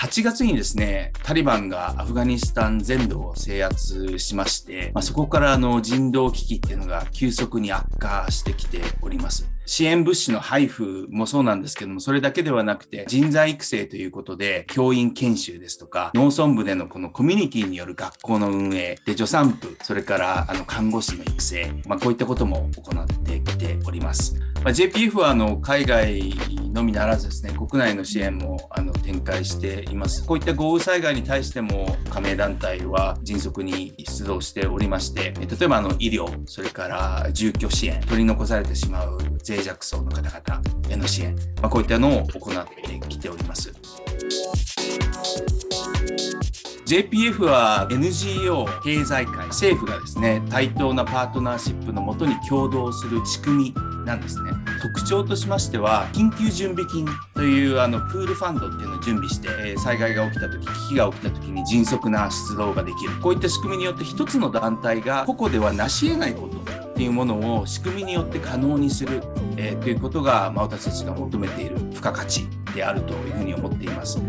8月にですね、タリバンがアフガニスタン全土を制圧しまして、まあ、そこからの人道危機っていうのが急速に悪化してきております。支援物資の配布もそうなんですけども、それだけではなくて人材育成ということで、教員研修ですとか、農村部でのこのコミュニティによる学校の運営、で、助産婦、それからあの看護師の育成、まあ、こういったことも行ってきております。まあ、JPF はあの海外のみならずですね、国内の支援もあの展開しています。こういった豪雨災害に対しても加盟団体は迅速に出動しておりまして、例えばあの医療、それから住居支援、取り残されてしまう脆弱層の方々への支援、まあ、こういったのを行ってきております。JPF は NGO 経済界政府がですね対等なパートナーシップのもとに共同する仕組みなんですね特徴としましては緊急準備金というあのプールファンドっていうのを準備して災害が起きた時危機が起きた時に迅速な出動ができるこういった仕組みによって一つの団体が個々では成し得ないことっていうものを仕組みによって可能にする、えー、ということが、まあ、私たちが求めている付加価値であるというふうに思っています。